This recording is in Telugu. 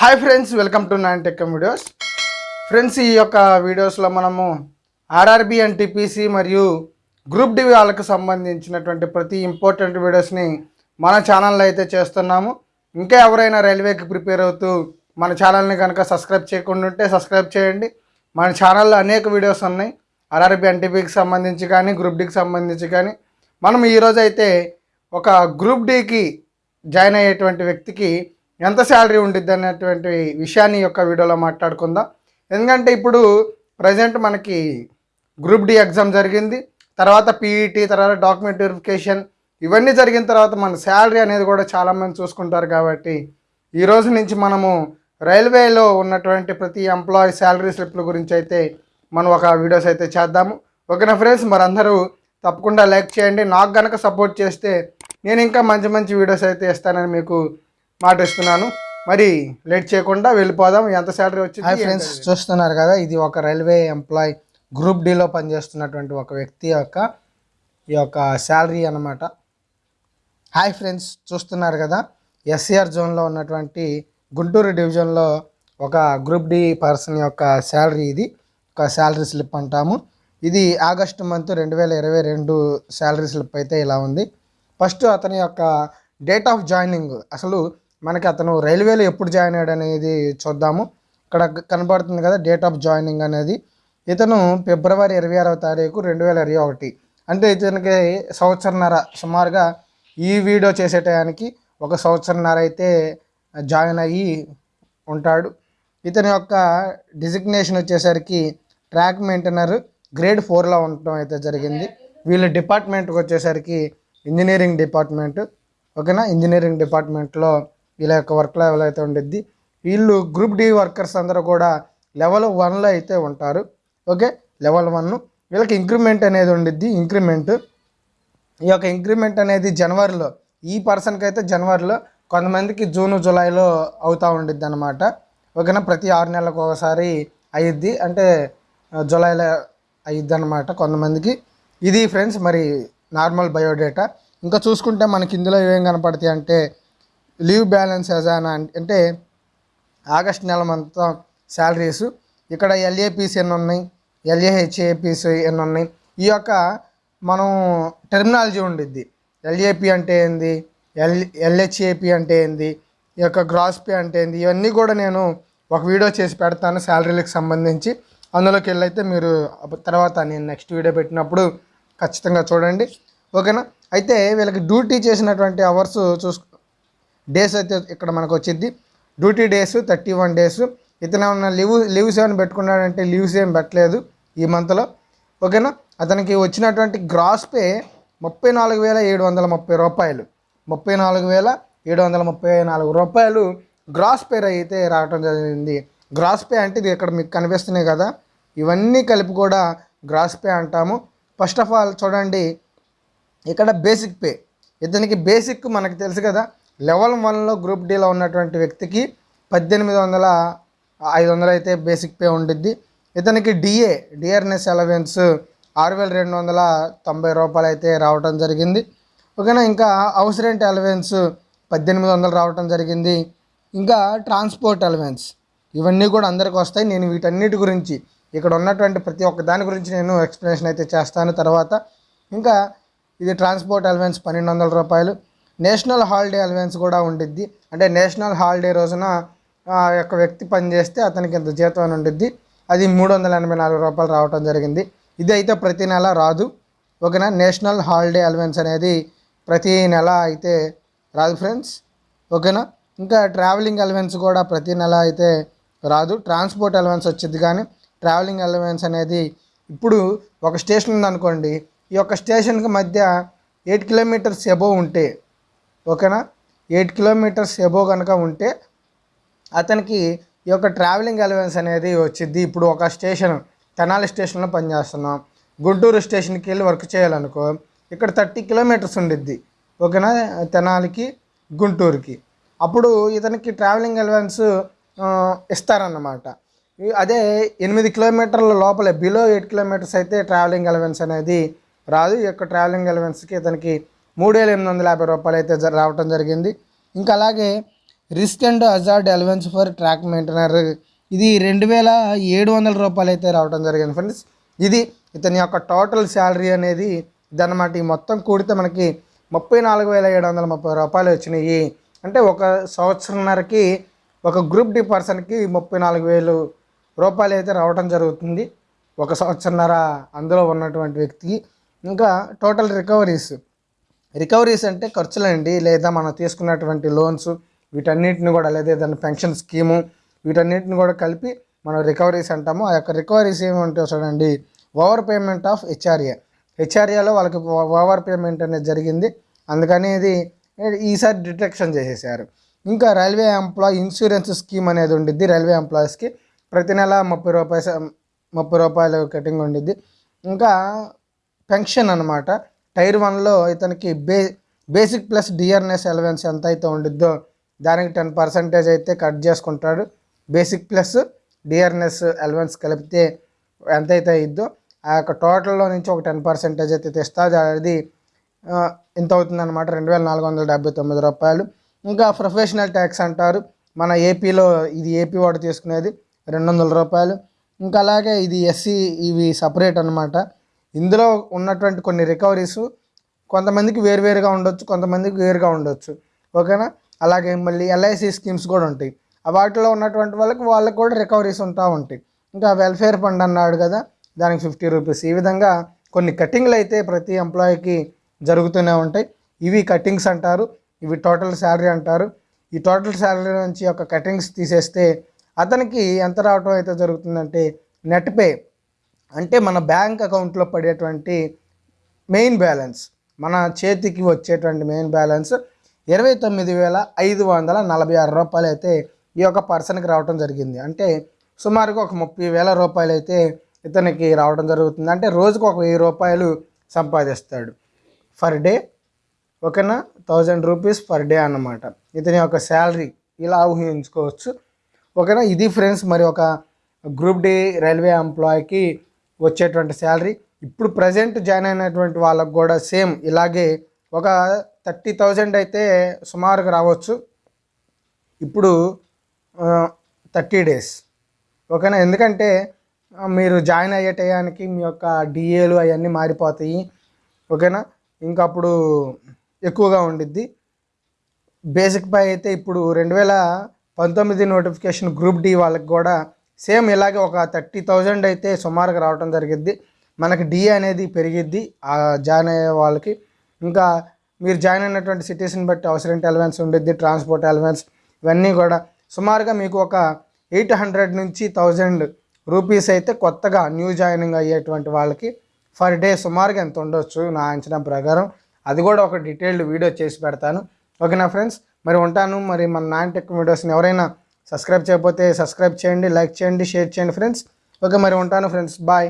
Hi friends welcome to nine tech videos friends ఈ యొక్క వీడియోస్లో మనము ఆర్ఆర్బి అండ్ టిపిసి మరియు గ్రూప్ డి వాళ్ళకు సంబంధించినటువంటి ప్రతి ఇంపార్టెంట్ వీడియోస్ని మన ఛానల్లో అయితే చేస్తున్నాము. ఇంకా ఎవరైనా రైల్వేకి ప్రిపేర్ అవుతూ మన ఛానల్ని కనుక సబ్స్క్రైబ్ చేయకుండా ఉంటే సబ్స్క్రైబ్ చేయండి. మన ఛానల్లో అనేక వీడియోస్ ఉన్నాయి. ఆర్ఆర్బి ఎన్టీపీకి సంబంధించి కానీ గ్రూప్ డికి సంబంధించి కానీ. మనం ఈరోజైతే ఒక గ్రూప్ డికి జాయిన్ అయ్యేటువంటి వ్యక్తికి ఎంత శాలరీ ఉండిద్ది అనేటువంటి విషయాన్ని యొక్క వీడియోలో మాట్లాడుకుందాం. ఎందుకంటే ఇప్పుడు ప్రజెంట్ మనకి గ్రూప్ డి ఎగ్జామ్ జరిగింది. తర్వాత పీఈటీ తర్వాత డాక్యుమెంట్ వెరిఫికేషన్ ఇవన్నీ జరిగిన తర్వాత మన శాలరీ అనేది కూడా చాలామంది చూసుకుంటారు కాబట్టి ఈ రోజు నుంచి మనము రైల్వేలో ఉన్నటువంటి ప్రతి ఎంప్లాయీ శాలరీ స్లిప్ల గురించి అయితే మనం ఒక వీడియోస్ అయితే చేద్దాము. ఓకేనా ఫ్రెండ్స్? మరందరూ తప్పకుండా లైక్ చేయండి. నాకు కనుక సపోర్ట్ చేస్తే నేను ఇంకా మంచి మంచి వీడియోస్ అయితే ఇస్తానని మీకు మాట ఇస్తున్నాను మరి లేట్ చేయకుండా వెళ్ళిపోదాం. ఎంత శాలరీ వచ్చింది? ఫ్రెండ్స్ చూస్తున్నారు కదా ఇది ఒక రైల్వే ఎంప్లాయ్ గ్రూప్ డిలో పనిచేస్తున్నటువంటి ఒక వ్యక్తి యొక్క ఈ యొక్క శాలరీ అన్నమాట. హాయ్ ఫ్రెండ్స్ చూస్తున్నారు కదా ఎస్సీఆర్ జోన్లో ఉన్నటువంటి గుంటూరు డివిజన్లో ఒక గ్రూప్ డి పర్సన్ యొక్క శాలరీ ఇది. ఒక శాలరీ స్లిప్ అంటాము. ఇది ఆగస్టు మంత్ రెండు వేల ఇరవై రెండు శాలరీ స్లిప్ అయితే ఇలా ఉంది. ఫస్ట్ అతని యొక్క డేట్ ఆఫ్ జాయినింగ్ అసలు మనకి అతను రైల్వేలో ఎప్పుడు జాయిన్ అయ్యాడు అనేది చూద్దాము. ఇక్కడ కనబడుతుంది కదా డేట్ ఆఫ్ జాయినింగ్ అనేది. ఇతను ఫిబ్రవరి ఇరవై ఆరవ తారీఖు రెండు వేల ఇరవై ఒకటి. అంటే ఇతనికి సంవత్సరన్నర సుమారుగా ఈ వీడియో చేసే టయానికి ఒక సంవత్సరన్నర అయితే జాయిన్ అయ్యి ఉంటాడు. ఇతని యొక్క డిజిగ్నేషన్ వచ్చేసరికి ట్రాక్ మెయింటైనర్ గ్రేడ్ ఫోర్లో ఉండటం అయితే జరిగింది. వీళ్ళ డిపార్ట్మెంట్కి వచ్చేసరికి ఇంజనీరింగ్ డిపార్ట్మెంట్ ఓకేనా? ఇంజనీరింగ్ డిపార్ట్మెంట్లో వీళ్ళ యొక్క వర్క్ లెవెల్ అయితే ఉండిద్ది. వీళ్ళు గ్రూప్ డి వర్కర్స్ అందరూ కూడా లెవెల్ వన్లో అయితే ఉంటారు. ఓకే లెవెల్ వన్ వీళ్ళకి ఇంక్రిమెంట్ అనేది ఉండిద్ది. ఇంక్రిమెంట్ ఈ యొక్క ఇంక్రిమెంట్ అనేది జనవరిలో ఈ పర్సన్కి అయితే జనవరిలో కొంతమందికి జూన్ జూలైలో అవుతూ ఉండిద్ది అనమాట ఓకేనా ప్రతి ఆరు నెలలకు ఒకసారి అయ్యిద్ది అంటే జూలైలో అయ్యిద్ది అనమాట కొంతమందికి. ఇది ఫ్రెండ్స్ మరి నార్మల్ బయోడేటా ఇంకా చూసుకుంటే మనకి ఇందులో ఏం కనపడతాయి అంటే లీవ్ బ్యాలెన్స్ యాజ్ అంటే ఆగస్ట్ నెల మొత్తం శాలరీస్ ఇక్కడ ఎల్ఏపీస్ ఎన్ని ఉన్నాయి ఎల్ఏహెచ్ఏపీస్ ఎన్ని ఉన్నాయి ఈ యొక్క మనం టెర్మినాలజీ ఉండిద్ది. ఎల్ఏపి అంటే ఏంది ఎల్ ఎల్హెచ్ఏపి అంటే ఏంది ఈ యొక్క గ్రాస్ పే అంటే ఏంది ఇవన్నీ కూడా నేను ఒక వీడియో చేసి పెడతాను శాలరీలకు సంబంధించి. అందులోకి వెళ్ళైతే మీరు తర్వాత నేను నెక్స్ట్ వీడియో పెట్టినప్పుడు ఖచ్చితంగా చూడండి. ఓకేనా? అయితే వీళ్ళకి డ్యూటీ చేసినటువంటి అవర్స్ చూసు డేస్ అయితే ఇక్కడ మనకు వచ్చింది duty days thirty one days. ఇతను ఏమన్నా లీవ్ లీవ్స్ ఏమైనా పెట్టుకున్నాడంటే లీవ్స్ ఏం పెట్టలేదు ఈ మంత్లో. ఓకేనా? అతనికి వచ్చినటువంటి గ్రాస్ పే ముప్పై నాలుగు వేల ఏడు వందల ముప్పై రూపాయలు. ముప్పై నాలుగు వేల ఏడు వందల ముప్పై నాలుగు రూపాయలు గ్రాస్ పే అయితే రావటం జరిగింది. గ్రాస్ పే అంటే ఇది ఇక్కడ మీకు కనిపిస్తున్నాయి కదా. ఇవన్నీ కలిపి కూడా గ్రాస్ పే అంటాము. ఫస్ట్ ఆఫ్ ఆల్ చూడండి ఇక్కడ బేసిక్ పే. ఇతనికి బేసిక్ మనకు తెలుసు కదా. లెవెల్ వన్లో గ్రూప్ డీలో ఉన్నటువంటి వ్యక్తికి పద్దెనిమిది వందల ఐదు వందలు అయితే బేసిక్ పే ఉండిద్ది. ఇతనికి డిఏ డిఆర్ఎన్ఎస్ అలవెన్స్ ఆరు వేల రెండు వందల తొంభై రూపాయలు అయితే రావటం జరిగింది. ఓకేనా ఇంకా హౌస్ రెంట్ అలవెన్స్ పద్దెనిమిది వందలు రావటం జరిగింది. ఇంకా ట్రాన్స్పోర్ట్ అలవెన్స్ ఇవన్నీ కూడా అందరికి వస్తాయి. నేను వీటన్నిటి గురించి ఇక్కడ ఉన్నటువంటి ప్రతి ఒక్క దాని గురించి నేను ఎక్స్ప్లెనేషన్ అయితే చేస్తాను తర్వాత. ఇంకా ఇది ట్రాన్స్పోర్ట్ అలవెన్స్ పన్నెండు వందల రూపాయలు. నేషనల్ హాలిడే అలవెన్స్ కూడా ఉండిద్ది. అంటే నేషనల్ హాలిడే రోజున ఆ యొక్క వ్యక్తి పనిచేస్తే అతనికి ఇంత జీతం అని ఉండిద్ది. అది మూడు వందల ఎనభై నాలుగు రూపాయలు రావటం జరిగింది. ఇది అయితే ప్రతి నెల రాదు. ఓకేనా? నేషనల్ హాలిడే అలవెన్స్ అనేది ప్రతి నెల అయితే రాదు ఫ్రెండ్స్. ఓకేనా? ఇంకా ట్రావెలింగ్ అలవెన్స్ కూడా ప్రతి నెల అయితే రాదు. ట్రాన్స్పోర్ట్ అలవెన్స్ వచ్చింది కానీ ట్రావెలింగ్ అలవెన్స్ అనేది ఇప్పుడు ఒక స్టేషన్ ఉందనుకోండి. ఈ యొక్క స్టేషన్కి మధ్య ఎయిట్ కిలోమీటర్స్ ఎబో ఉంటే ఓకేనా? ఎయిట్ కిలోమీటర్స్ ఎబో కనుక ఉంటే అతనికి ఈ యొక్క ట్రావెలింగ్ అలవెన్స్ అనేది వచ్చింది ఇప్పుడు ఒక స్టేషన్ తెనాలి స్టేషన్లో పనిచేస్తున్నాం. గుంటూరు స్టేషన్కి వెళ్ళి వర్క్ చేయాలనుకో ఇక్కడ థర్టీ కిలోమీటర్స్ ఉండిద్ది. ఓకేనా? తెనాలికి గుంటూరుకి. అప్పుడు ఇతనికి ట్రావెలింగ్ అలవెన్స్ ఇస్తారన్నమాట. అదే ఎనిమిది కిలోమీటర్ల లోపలే బిలో ఎయిట్ కిలోమీటర్స్ అయితే ట్రావెలింగ్ అలవెన్స్ అనేది రాదు. ఈ యొక్క ట్రావెలింగ్ అలవెన్స్కి ఇతనికి మూడు వేల ఎనిమిది వందల యాభై రూపాయలు అయితే రావటం జరిగింది. ఇంకా అలాగే risk and hazard allowance for track maintainer ఇది రెండు వేల ఏడు వందల రూపాయలు అయితే రావడం జరిగింది ఫ్రెండ్స్. ఇది ఇతని యొక్క టోటల్ శాలరీ అనేది ఇదన్నమాట. ఈ మొత్తం కూడితే మనకి ముప్పై నాలుగు వేల ఏడు వందల ముప్పై రూపాయలు వచ్చినాయి. అంటే ఒక సంవత్సరంన్నరకి ఒక గ్రూప్ డి పర్సన్కి ముప్పై నాలుగు వేలు రూపాయలు అయితే రావడం జరుగుతుంది. ఒక సంవత్సరన్నర అందులో ఉన్నటువంటి వ్యక్తికి. ఇంకా టోటల్ రికవరీస్ రికవరీస్ అంటే ఖర్చులండి. లేదా మనం తీసుకున్నటువంటి లోన్స్ వీటన్నిటిని కూడా లేదా ఏదైనా పెన్షన్ స్కీము వీటన్నిటిని కూడా కలిపి మనం రికవరీస్ అంటాము. ఆ యొక్క రికవరీస్ ఏమంటే చూడండి. Over payment of HRA. హెచ్ఆర్ఏలో వాళ్ళకి ఓవర్ పేమెంట్ అనేది జరిగింది. అందుకని ఇది ఈసారి డిటెక్షన్ చేసేసారు. ఇంకా రైల్వే ఎంప్లాయ్ ఇన్సూరెన్స్ స్కీమ్ అనేది ఉండిద్ది. రైల్వే ఎంప్లాయీస్కి ప్రతి నెల ముప్పై రూపాయలు ముప్పై రూపాయలు కటింగ్ ఉండిద్ది. ఇంకా పెన్షన్ అనమాట టైర్ వన్లో ఇతనికి బే బేసిక్ ప్లస్ డిఆర్ఎన్ఎస్ ఎలవెన్స్ ఎంత అయితే ఉండిద్దో దానికి టెన్ పర్సెంటేజ్ అయితే కట్ చేసుకుంటాడు. బేసిక్ ప్లస్ డిఆర్ఎన్ఎస్ ఎలవెన్స్ కలిపితే ఎంత అయితే ఇద్దో ఆ యొక్క టోటల్లో నుంచి ఒక టెన్ పర్సెంటేజ్ అయితే తెస్తుంది అది ఎంత అవుతుందన్నమాట. రెండు వేల నాలుగు వందల డెబ్బై తొమ్మిది రూపాయలు. ఇంకా ప్రొఫెషనల్ ట్యాక్స్ అంటారు. మన ఏపీలో ఇది ఏపీ వాడు తీసుకునేది రెండు వందల రూపాయలు. ఇంకా అలాగే ఇది ఎస్సీ ఇవి సపరేట్ అనమాట ఇందులో ఉన్నటువంటి కొన్ని రికవరీస్ కొంతమందికి వేరువేరుగా ఉండొచ్చు కొంతమందికి వేరుగా ఉండొచ్చు. ఓకేనా? అలాగే మళ్ళీ ఎల్ఐసి స్కీమ్స్ కూడా ఉంటాయి. ఆ వాటిలో ఉన్నటువంటి వాళ్ళకి వాళ్ళకి కూడా రికవరీస్ ఉంటా ఉంటాయి. ఇంకా వెల్ఫేర్ ఫండ్ అన్నాడు కదా దానికి ఫిఫ్టీ రూపీస్ ఈ విధంగా కొన్ని కటింగ్లు అయితే ప్రతి ఎంప్లాయీకి జరుగుతూనే ఉంటాయి. ఇవి కటింగ్స్ అంటారు ఇవి టోటల్ శాలరీ అంటారు. ఈ టోటల్ శాలరీ నుంచి ఒక కటింగ్స్ తీసేస్తే అతనికి ఎంత రావటం అయితే జరుగుతుందంటే నెట్ పే అంటే మన బ్యాంక్ అకౌంట్లో పడేటువంటి మెయిన్ బ్యాలెన్స్ మన చేతికి వచ్చేటువంటి మెయిన్ బ్యాలెన్స్ ఇరవై తొమ్మిది వేల ఐదు వందల నలభై ఆరు రూపాయలు అయితే ఈ యొక్క పర్సన్కి రావడం జరిగింది. అంటే సుమారుగా ఒక ముప్పై వేల రూపాయలు అయితే ఇతనికి రావడం జరుగుతుంది. అంటే రోజుకు ఒక వెయ్యి రూపాయలు సంపాదిస్తాడు. ఫర్ డే ఓకేనా? థౌజండ్ రూపీస్ పర్ డే అన్నమాట. ఇతని యొక్క శాలరీ ఇలా ఊహించుకోవచ్చు. ఓకేనా? ఇది ఫ్రెండ్స్ మరి ఒక గ్రూప్ డి రైల్వే ఎంప్లాయీకి వచ్చేటువంటి శాలరీ. ఇప్పుడు ప్రజెంట్ జాయిన్ అయినటువంటి వాళ్ళకు కూడా సేమ్ ఇలాగే ఒక థర్టీ థౌజండ్ అయితే సుమారుగా రావచ్చు. ఇప్పుడు థర్టీ డేస్. ఓకేనా? ఎందుకంటే మీరు జాయిన్ అయ్యే టయానికి మీ యొక్క డిఏలు అవన్నీ మారిపోతాయి. ఓకేనా? ఇంకా అప్పుడు ఎక్కువగా ఉండిద్ది. బేసిక్ పై అయితే ఇప్పుడు రెండు వేల పంతొమ్మిది నోటిఫికేషన్ గ్రూప్ డి వాళ్ళకి కూడా సేమ్ ఇలాగే ఒక థర్టీ థౌజండ్ అయితే సుమారుగా రావడం జరిగిద్ది. మనకి డి అనేది పెరిగిద్ది. జాయిన్ అయ్యే వాళ్ళకి. ఇంకా మీరు జాయిన్ అయినటువంటి సిటీస్ని బట్టి అవసరం అలవెన్స్ ఉండిద్ది. ట్రాన్స్పోర్ట్ అలవెన్స్ ఇవన్నీ కూడా. సుమారుగా మీకు ఒక ఎయిట్ హండ్రెడ్ నుంచి థౌజండ్ రూపీస్ అయితే కొత్తగా న్యూ జాయినింగ్ అయ్యేటువంటి వాళ్ళకి ఫర్ డే సుమారుగా ఎంత ఉండొచ్చు నా అంచనా ప్రకారం. అది కూడా ఒక డీటెయిల్డ్ వీడియో చేసి పెడతాను. ఓకేనా ఫ్రెండ్స్? మరి ఉంటాను. మరి మన నాన్ టెక్ వీడియోస్ని ఎవరైనా సబ్స్క్రైబ్ చేయకపోతే సబ్స్క్రైబ్ చేయండి లైక్ చేయండి షేర్ చేయండి ఫ్రెండ్స్. ఓకే మరి ఉంటాను ఫ్రెండ్స్. బాయ్.